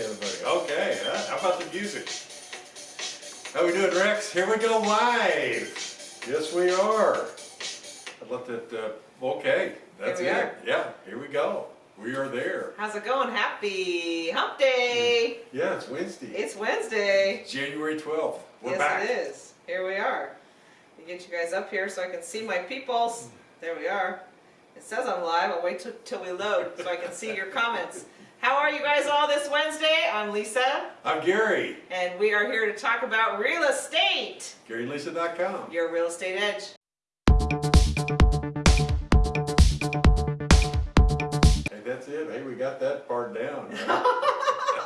Okay, huh? how about the music? How we doing, Rex? Here we go live. Yes, we are. I let that, uh, okay, that's Here we it. are. Yeah, here we go. We are there. How's it going? Happy Hump Day! Yeah, it's Wednesday. It's Wednesday. January 12th. We're yes, back. it is. Here we are. Let me get you guys up here so I can see my peoples. There we are. It says I'm live. I'll wait till we load so I can see your comments. How are you guys all this Wednesday? I'm Lisa, I'm Gary. and we are here to talk about real estate. GaryandLisa.com. Your real estate edge. Hey, that's it. Hey, we got that part down. right?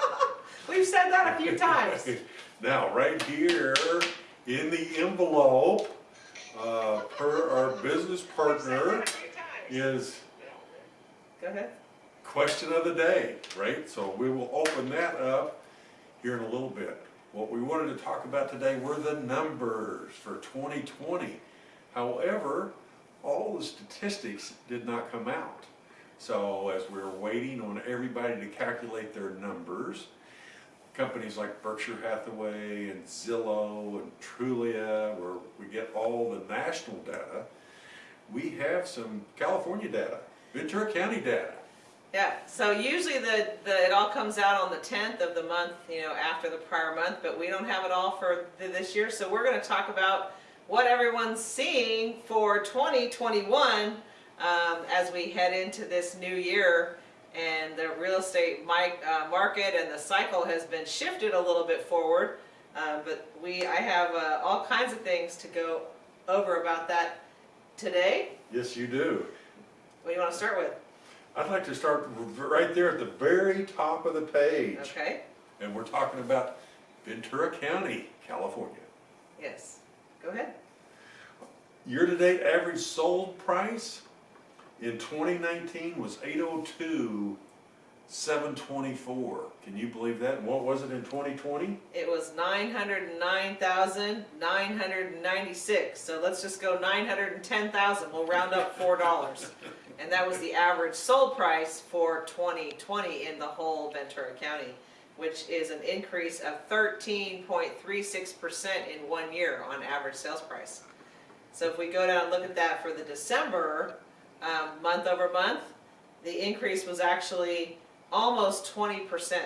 We've said that a few times. now, right here in the envelope, uh, per our business partner is Go ahead. Question of the day, right? So we will open that up here in a little bit. What we wanted to talk about today were the numbers for 2020. However, all the statistics did not come out. So as we are waiting on everybody to calculate their numbers, companies like Berkshire Hathaway and Zillow and Trulia, where we get all the national data, we have some California data, Ventura County data. Yeah, so usually the, the, it all comes out on the 10th of the month, you know, after the prior month, but we don't have it all for th- this year. So we're going to talk about what everyone's seeing for 2021 um, as we head into this new year. And the real estate mic, uh, market and the cycle has been shifted a little bit forward. Uh, but we, I have uh, all kinds of things to go over about that today. Yes, you do. What do you want to start with? I'd like to start right there at the very top of the page. Okay, And we're talking about Ventura County, California. yes, go ahead. Year-to-date average sold price in 2019 was 802, 724. Can you believe that? And what was it in 2020? It was nine hundred and nine thousand nine hundred and ninety-six. So let's just go nine hundred and ten thousand. We'll round up four dollars, and that was the average sold price for 2020 in the whole Ventura County, which is an increase of 13.36 percent in one year on average sales price. So if we go down and look at that for the December um, month over month, the increase was actually almost 20%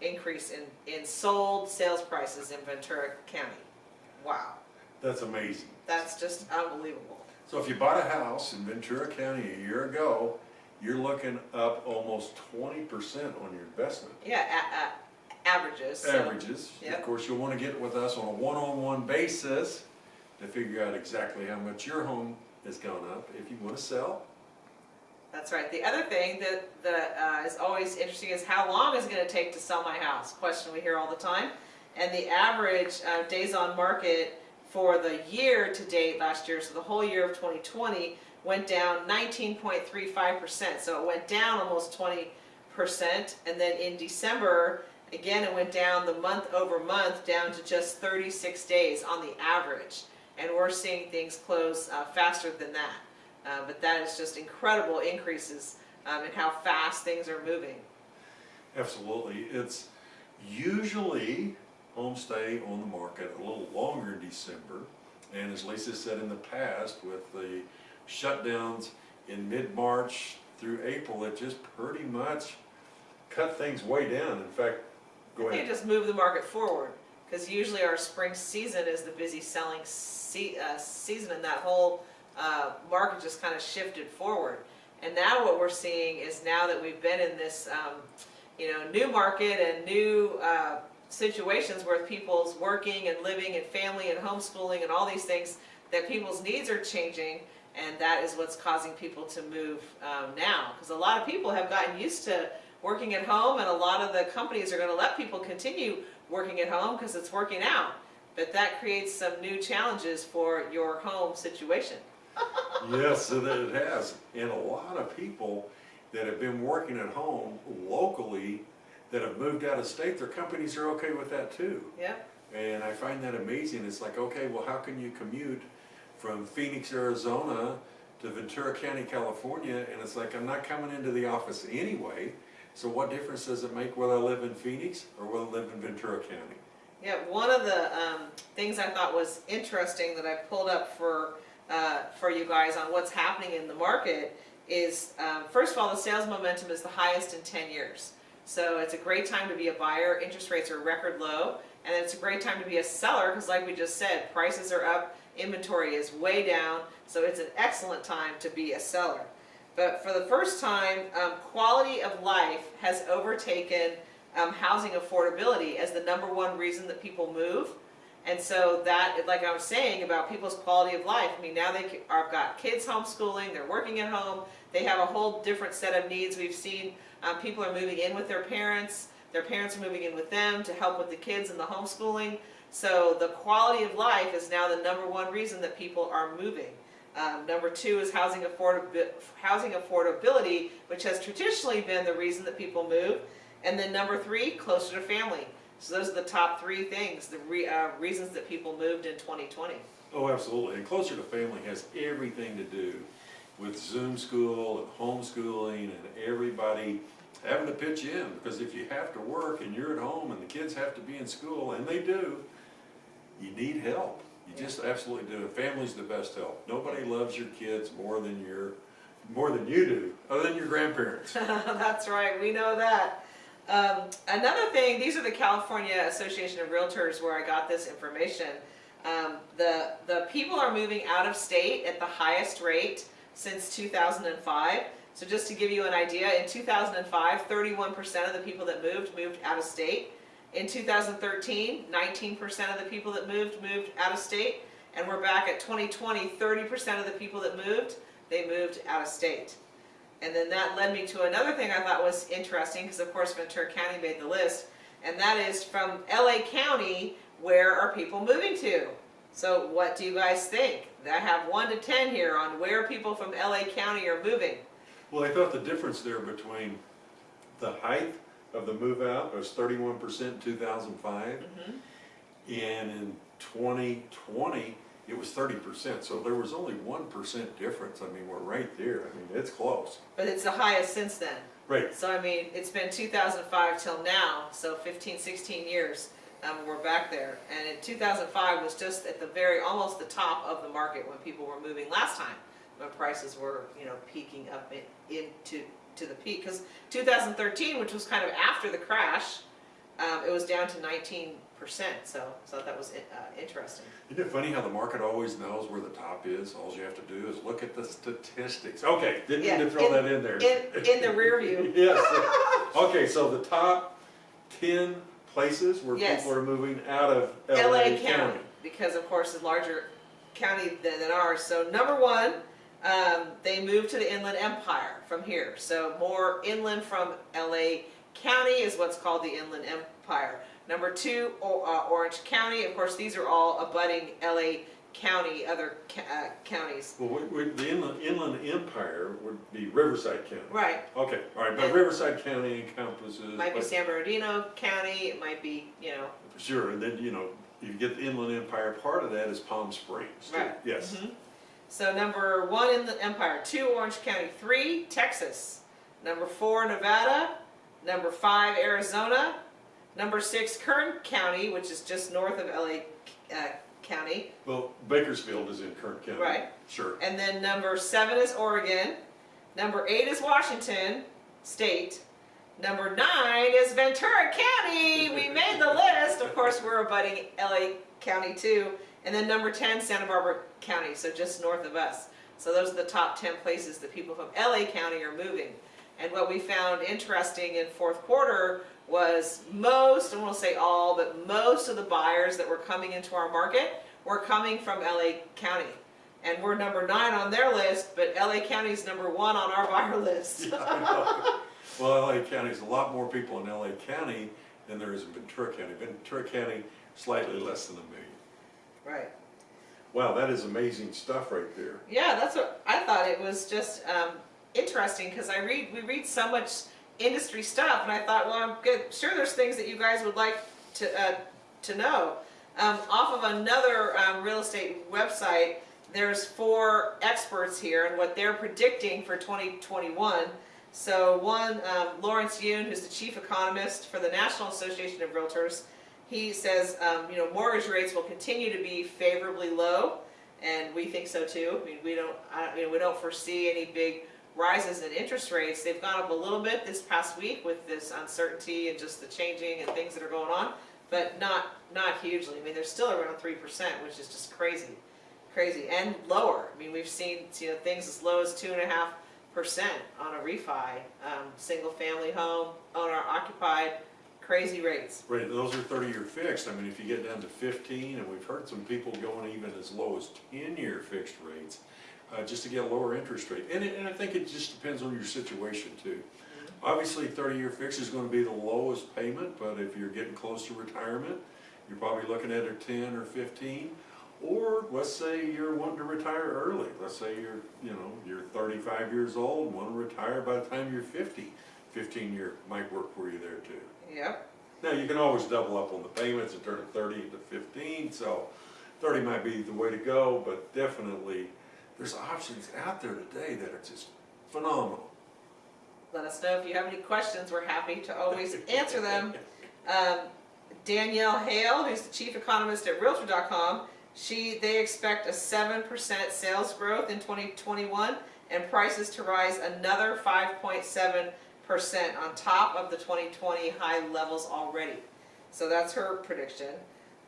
increase in, in sold sales prices in Ventura County. Wow, That's amazing. that's just unbelievable. So if you bought a house in Ventura County a year ago, you're looking up almost 20% on your investment. Yeah, a, a, averages. so- averages. yep. Of course, you'll want to get with us on a one-on-one basis to figure out exactly how much your home has gone up if you want to sell. That's right. The other thing that, that uh, is always interesting is how long is it going to take to sell my house? Question we hear all the time. And the average uh, days on market for the year to date last year, so the whole year of 2020, went down 19.35%. So it went down almost 20%. And then in December, again, it went down the month over month down to just 36 days on the average. And we're seeing things close uh, faster than that. Uh, but that is just incredible increases um, in how fast things are moving. Absolutely. It's usually homes stay on the market a little longer in December. And as Lisa said in the past, with the shutdowns in mid-March through April, it just pretty much cut things way down. In fact, go I think it ahead. just move the market forward because usually our spring season is the busy selling se- uh, season, and that whole uh, market just kind of shifted forward. And now what we're seeing is now that we've been in this, um, you know, new market and new uh, situations where people's working and living and family and homeschooling and all these things, that people's needs are changing, and that is what's causing people to move um, now. Because a lot of people have gotten used to working at home, and a lot of the companies are going to let people continue working at home because it's working out. But that creates some new challenges for your home situation. Yes, it it has. And a lot of people that have been working at home locally that have moved out of state, their companies are okay with that too. Yeah. And I find that amazing. It's like, okay, well, how can you commute from Phoenix, Arizona to Ventura County, California? And it's like, I'm not coming into the office anyway. So what difference does it make whether I live in Phoenix or whether I live in Ventura County? Yeah, one of the um, things I thought was interesting that I pulled up for uh, for you guys on what's happening in the market is um, first of all the sales momentum is the highest in 10 years. So it's a great time to be a buyer. Interest rates are record low, and it's a great time to be a seller because, like we just said, prices are up, inventory is way down. So it's an excellent time to be a seller. But for the first time, um, quality of life has overtaken um, housing affordability as the number one reason that people move. And so that, like I was saying about people's quality of life, I mean, now they have got kids homeschooling, they're working at home, they have a whole different set of needs. We've seen um, people are moving in with their parents, their parents are moving in with them to help with the kids and the homeschooling. So the quality of life is now the number one reason that people are moving. Um, number two is housing, affordabi housing affordability, which has traditionally been the reason that people move. And then number three, closer to family. So those are the top three things, the re, uh, reasons that people moved in 2020. Oh, absolutely. And closer to family has everything to do with Zoom school and homeschooling and everybody having to pitch in. Because if you have to work and you're at home and the kids have to be in school, and they do, you need help. You just absolutely do. Family's the best help. Nobody loves your kids more than your, more than you do, other than your grandparents. That's right, we know that. Um, another thing, these are the California Association of Realtors where I got this information. Um, the, the people are moving out of state at the highest rate since 2005. So just to give you an idea, in 2005, 31% of the people that moved, moved out of state. In 2013, 19% of the people that moved, moved out of state. And we're back at 2020, 30% of the people that moved, they moved out of state. And then that led me to another thing I thought was interesting, because of course Ventura County made the list, and that is from LA County, where are people moving to? So what do you guys think? I have one to 10 here on where people from LA County are moving. Well, I thought the difference there between the height of the move out was thirty-one percent in two thousand five. And in twenty twenty, it was thirty percent, so there was only one percent difference, I mean, we're right there, I mean, it's close. But it's the highest since then. Right, So I mean, it's been 2005 till now, so 15, 16 years, um, we're back there. And in 2005 was just at the very, almost the top of the market when people were moving last time, when prices were, you know, peaking up in, into to the peak. Because 2013, which was kind of after the crash, um, it was down to 19 percent. So, so that was uh, interesting. isn't it funny how the market always knows where the top is, all you have to do is look at the statistics. Okay, didn't mean Yeah, to throw in- that in there. In in the rear view. Yes, okay, so the top ten places where Yes. people are moving out of LA LA County, County. because of course it's a larger county than, than ours. So number one, um, they moved to the Inland Empire from here. So more inland from LA County is what's called the Inland Empire. Number two, o- uh, Orange County. Of course, these are all abutting LA County, other ca- uh, counties. Well, we, we, the inland, inland empire would be Riverside County. Right. Okay, all right, but And- Riverside County encompasses. Might be but- San Bernardino County. It might be, you know, Sure, and then, you know, you get the inland empire, part of that is Palm Springs. too. Right. Yes, Mhm. So number one in the Empire, two Orange County, three Texas, number four Nevada, number five Arizona, number six Kern County, which is just north of LA uh, County, well, Bakersfield is in Kern County. Right. Sure, and then number seven is Oregon, number eight is Washington State, number nine is Ventura County. We made the list. Of course, we're abutting LA County too. And then number 10, Santa Barbara County, so just north of us. So those are the top 10 places that people from LA County are moving. And what we found interesting in fourth quarter was most, I won't say all, but most of the buyers that were coming into our market were coming from LA County. And we're number nine on their list, but LA County's number one on our buyer list. Well, LA County County's a lot more people in LA County than there is in Ventura County. Ventura County, slightly less than a million. Wow, that is amazing stuff right there. Yeah, that's what I thought. It was just um, interesting because I read we read so much industry stuff, and I thought, well, I'm good. Sure, there's things that you guys would like to uh, to know. Um, off of another um, real estate website, there's four experts here, and what they're predicting for 2021. So one, um, Lawrence Yun, who's the chief economist for the National Association of Realtors, he says, um, you know, mortgage rates will continue to be favorably low, and we think so too. I mean, we don't, I, you know, we don't foresee any big rises in interest rates. They've gone up a little bit this past week with this uncertainty and just the changing and things that are going on, but not, not hugely. I mean, they're still around three percent, which is just crazy, crazy, and lower. I mean, we've seen, you know, things as low as two and a half percent on a refi, um, single family home, owner occupied, crazy rates. Right, those are thirty-year fixed, I mean, if you get down to fifteen, and we've heard some people going even as low as ten-year fixed rates, uh, just to get a lower interest rate, and it, and I think it just depends on your situation too. Obviously, thirty-year fixed is gonna be the lowest payment, but if you're getting close to retirement, you're probably looking at a ten or fifteen. Or, let's say you're wanting to retire early, let's say you're, you know, you're thirty-five years old, and wanna retire by the time you're 50. 15 year might work for you there too. Yep, Now, you can always double up on the payments and turn it thirty into fifteen, so thirty might be the way to go, but definitely, there's options out there today that are just phenomenal. let us know if you have any questions, we're happy to always answer them. Um, Danielle Hale, who's the chief economist at Realtor.com, she, they expect a seven percent sales growth in twenty twenty-one and prices to rise another five point seven percent on top of the twenty twenty high levels already. So that's her prediction.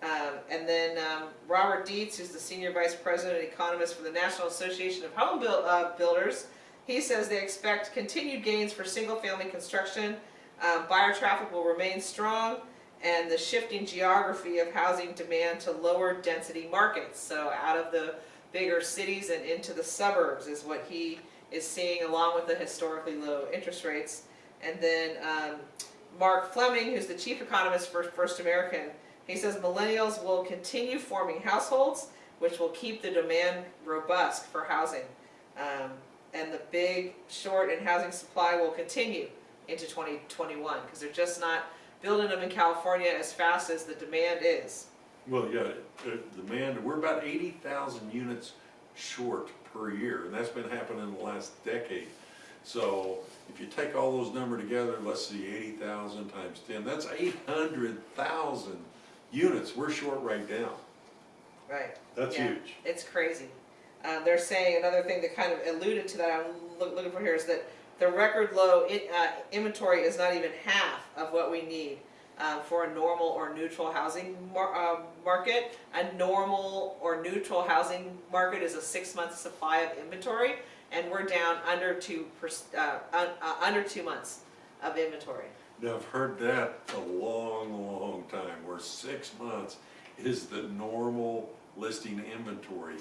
Um, and then, um, Robert Dietz, who's the senior vice president and economist for the National Association of Home uh, Builders, he says they expect continued gains for single-family construction. Um, buyer traffic will remain strong, and the shifting geography of housing demand to lower density markets. So out of the bigger cities and into the suburbs is what he is seeing, along with the historically low interest rates. And then um, Mark Fleming, who's the chief economist for First American, he says millennials will continue forming households, which will keep the demand robust for housing. Um, and the big short in housing supply will continue into 2021 because they're just not building them in California as fast as the demand is. Well, yeah, uh, demand, we're about eighty thousand units short per year, and that's been happening in the last decade. So, if you take all those numbers together, let's see, eighty thousand times ten, that's eight hundred thousand units we're short right now. Right. That's Yeah. huge. It's crazy. Um, they're saying another thing that kind of alluded to that I'm loo- looking for here is that the record low in, uh, inventory is not even half of what we need um, for a normal or neutral housing mar- uh, market. A normal or neutral housing market is a six-month supply of inventory, and we're down under two per, uh, un, uh, under two months of inventory. Now, I've heard that a long, long time, where six months is the normal listing inventory.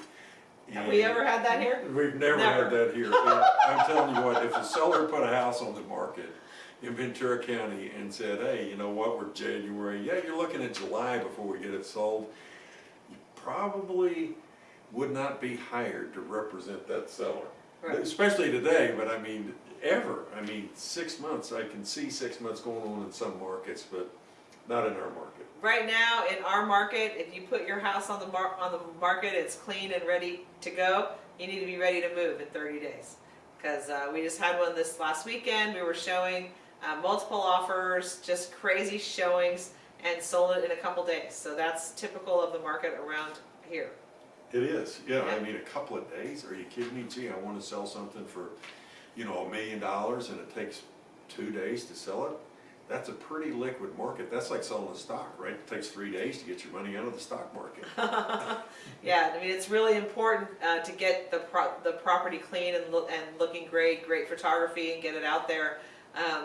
Have we ever had that here? We've never Never. had that here. I'm telling you what, if a seller put a house on the market in Ventura County and said, hey, you know what, we're January, yeah, you're looking at July before we get it sold, you probably would not be hired to represent that seller. Right. Especially today, but I mean, ever. I mean, six months, I can see six months going on in some markets, but not in our market. Right now, in our market, if you put your house on the mar- on the market, it's clean and ready to go. You need to be ready to move in 30 days. Because uh, we just had one this last weekend. We were showing uh, multiple offers, just crazy showings, and sold it in a couple days. So that's typical of the market around here. It is, yeah, I mean, a couple of days, are you kidding me? Gee, I wanna sell something for, you know, a million dollars and it takes two days to sell it? That's a pretty liquid market, that's like selling a stock, right? It takes three days to get your money out of the stock market. Yeah, I mean, it's really important uh, to get the pro- the property clean and look and looking great, great photography, and get it out there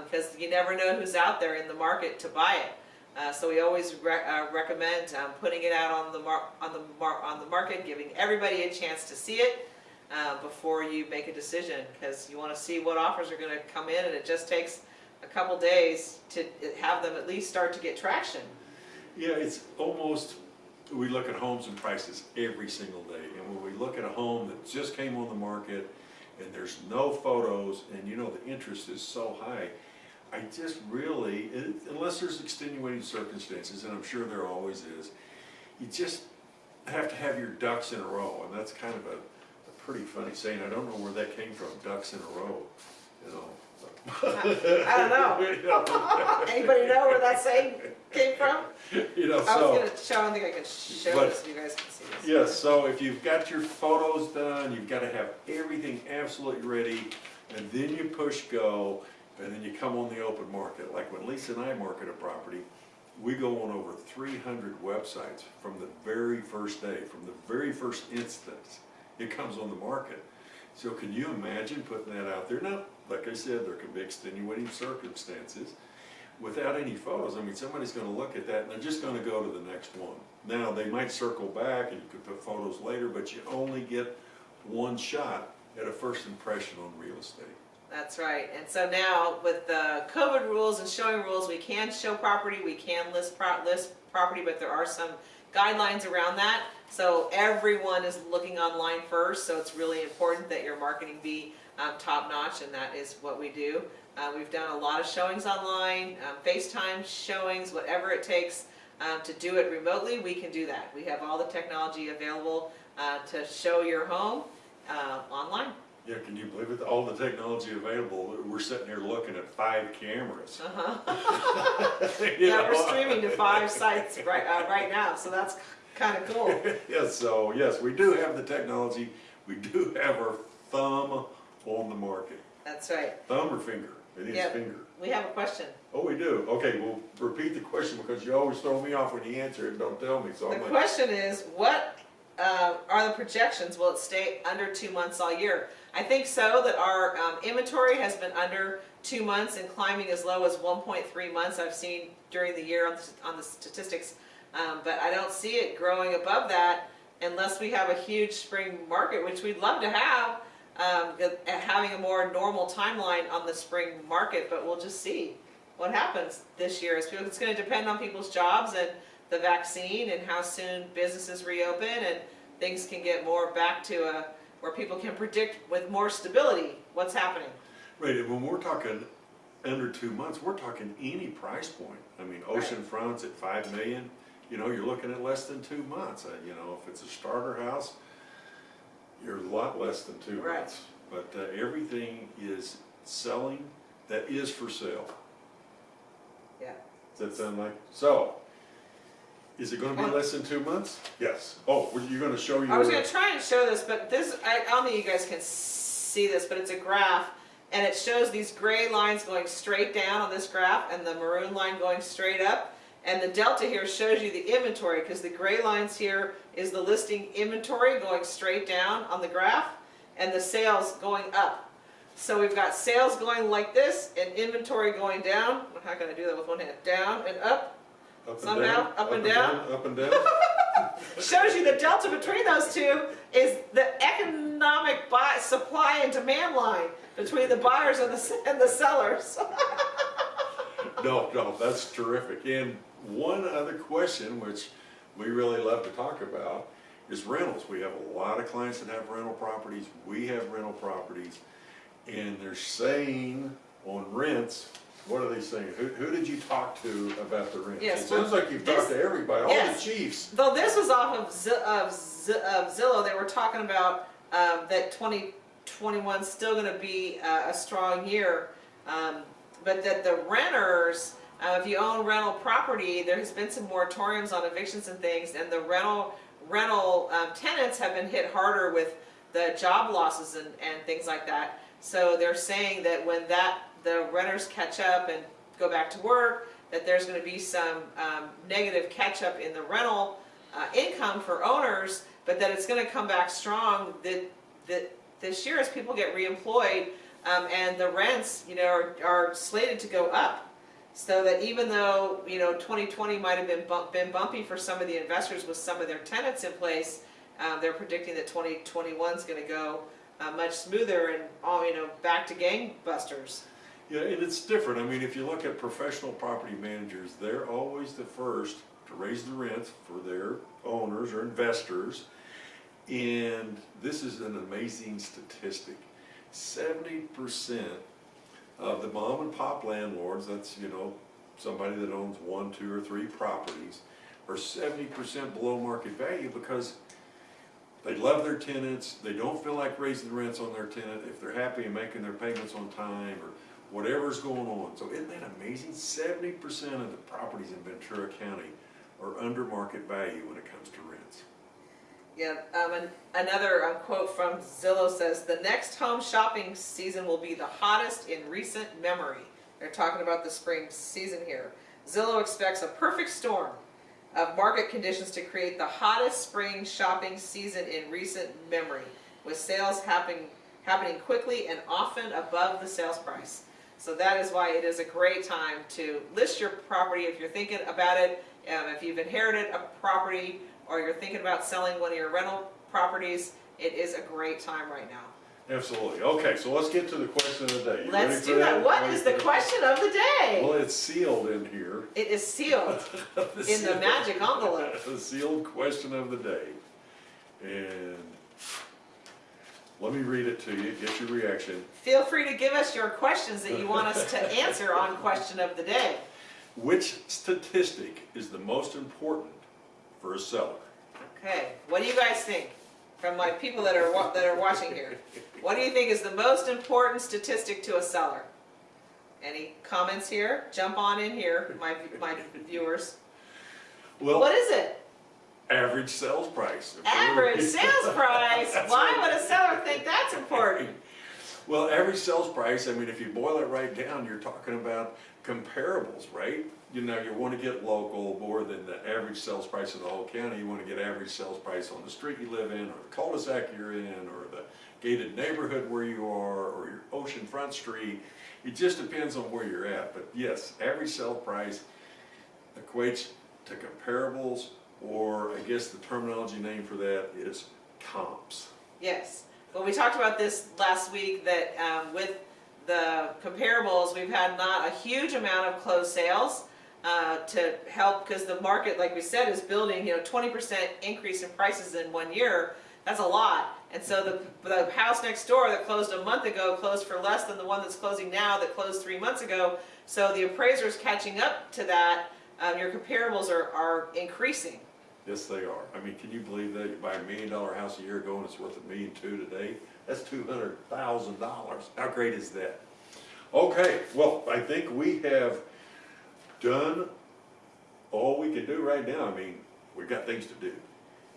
because you never know who's out there in the market to buy it. Uh, so we always re- uh, recommend um, putting it out on the on the on the market, giving everybody a chance to see it uh, before you make a decision because you want to see what offers are going to come in, and it just takes a couple days to have them at least start to get traction. Yeah, it's almost, we look at homes and prices every single day, and when we look at a home that just came on the market, and there's no photos, and you know, the interest is so high, I just really, it- unless there's extenuating circumstances, and I'm sure there always is, you just have to have your ducks in a row, and that's kind of a, a pretty funny saying, I don't know where that came from, ducks in a row, you know, I don't know. Anybody know where that saying came from? You know, I was so, gonna show, I don't think I can show But- this so you guys can see this. yes, so if you've got your photos done, you've gotta have everything absolutely ready, and then you push go, and then you come on the open market. Like when Lisa and I market a property, we go on over three hundred websites from the very first day, from the very first instance it comes on the market. So can you imagine putting that out there? Now, like I said, there can be extenuating circumstances. Without any photos, I mean, somebody's gonna look at that and they're just gonna go to the next one. Now, they might circle back and you could put photos later, but you only get one shot at a first impression on real estate. That's right, and so now with the COVID rules and showing rules, we can show property, we can list pro, list property, but there are some guidelines around that. So everyone is looking online first, so it's really important that your marketing be, um, top notch, and that is what we do. Uh, we've done a lot of showings online, um, FaceTime showings, whatever it takes, um, to do it remotely, we can do that. We have all the technology available, uh, to show your home, uh, online. Yeah, can you believe it? All the technology available, we're sitting here looking at five cameras. Uh-huh. Yeah, we're streaming to five sites right, uh, right now, so that's kind of cool. Yes, so, yes, we do have the technology, we do have our thumb on the market. That's right. Thumb or finger? It is Yep. finger. We have a question. Oh, we do? Okay, well, repeat the question because you always throw me off when you answer it, don't tell me, so The I'm like, question is, what uh, are the projections? Will it stay under two months all year? I think so, that our um, inventory has been under two months and climbing as low as 1.3 months I've seen during the year on the- on the statistics. Um, But I don't see it growing above that unless we have a huge spring market, which we'd love to have, um, having a more normal timeline on the spring market, but we'll just see what happens this year. It's it's gonna depend on people's jobs and the vaccine and how soon businesses reopen and things can get more back to a, where people can predict with more stability what's happening. right, and when we're talking under two months, we're talking any price point. I mean, ocean fronts at five million, you know, you're looking at less than two months. Uh, You know, if it's a starter house, you're a lot less than two Right. months. But uh, everything is selling that is for sale. Yeah. Does that sound like, so, is it gonna be less than two months? Yes. Oh, well, you're gonna show your. I was gonna try and show this, but this, I, I don't think you guys can see this, but it's a graph. And it shows these gray lines going straight down on this graph and the maroon line going straight up. And the delta here shows you the inventory, because the gray lines here is the listing inventory going straight down on the graph, and the sales going up. So we've got sales going like this, and inventory going down, how can I do that with one hand? Down and up, Up and somehow, down, up and down. Up and down. shows you the delta between those two is the economic buy, supply and demand line between the buyers and the, and the sellers. No, no, that's terrific. And one other question, which we really love to talk about, is rentals. We have a lot of clients that have rental properties, we have rental properties, and they're saying on rents, what are they saying? Who, who did you talk to about the rents? Yes, It sounds like you've talked to everybody, all the chiefs. Though this was off of, Z- of, Z- of Zillow, they were talking about um, that 2021 is still going to be uh, a strong year, um, but that the renters, uh, if you own rental property, there has been some moratoriums on evictions and things, and the rental rental um, tenants have been hit harder with the job losses and, and things like that. So they're saying that when that the renters catch up and go back to work, that there's going to be some um, negative catch up in the rental uh, income for owners, but that it's going to come back strong that, that this year as people get reemployed um, and the rents, you know, are, are slated to go up. So that even though, you know, 2020 might have been, bump, been bumpy for some of the investors with some of their tenants in place, um, they're predicting that 2021 is going to go uh, much smoother and, all, you know, back to gangbusters. Yeah, and it's different. I mean, if you look at professional property managers, they're always the first to raise the rents for their owners or investors. And this is an amazing statistic. 70% of the mom and pop landlords, that's, you know, somebody that owns one, two, or three properties, are 70% below market value because they love their tenants, they don't feel like raising the rents on their tenant, if they're happy and making their payments on time, or whatever's going on. So isn't that amazing? 70% of the properties in Ventura County are under market value when it comes to rents. Yeah, um, another um, quote from Zillow says, "The next home shopping season will be the hottest in recent memory." They're talking about the spring season here. Zillow expects a perfect storm of market conditions to create the hottest spring shopping season in recent memory, with sales happening happening quickly and often above the sales price. So that is why it is a great time to list your property if you're thinking about it. Um, if you've inherited a property or you're thinking about selling one of your rental properties, it is a great time right now. Absolutely. Okay, so let's get to the question of the day. You Let's do that. What Ready is the that? question of the day? Well, it's sealed in here. It is sealed in the magic envelope. The sealed question of the day. And let me read it to you, get your reaction. Feel free to give us your questions that you want us to answer on question of the day. Which statistic is the most important for a seller? Okay, what do you guys think? From my people that are, that are watching here. What do you think is the most important statistic to a seller? Any comments here? Jump on in here, my, my viewers. What Well, is it? average sales price. Average sales price. Why would a seller think that's important? Well, every sales price, I mean, if you boil it right down, you're talking about comparables, right? You know, you want to get local more than the average sales price of the whole county. You want to get average sales price on the street you live in, or the cul-de-sac you're in, or the gated neighborhood where you are, or your oceanfront street. It just depends on where you're at. But yes, average sale price equates to comparables, or I guess the terminology name for that is comps. Yes. Well, we talked about this last week that um, with the comparables, we've had not a huge amount of closed sales uh, to help because the market, like we said, is building. You know, 20% increase in prices in one year. That's a lot. And so the, the house next door that closed a month ago closed for less than the one that's closing now that closed three months ago. So the appraiser's catching up to that. Um, your comparables are, are increasing. Yes, they are. I mean, can you believe that you buy a million dollar house a year ago and it's worth a million two today? That's two hundred thousand dollars. How great is that? Okay, well, I think we have done all we can do right now. I mean, we've got things to do.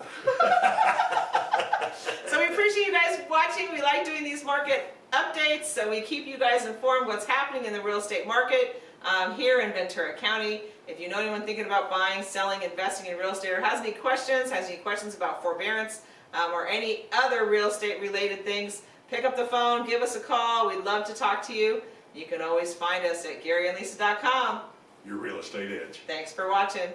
So we appreciate you guys watching. We like doing these market updates, so we keep you guys informed what's happening in the real estate market um, here in Ventura County. If you know anyone thinking about buying, selling, investing in real estate, or has any questions, has any questions about forbearance, um, or any other real estate related things, pick up the phone, give us a call. We'd love to talk to you. You can always find us at GaryandLisa.com. Your real estate edge. Thanks for watching.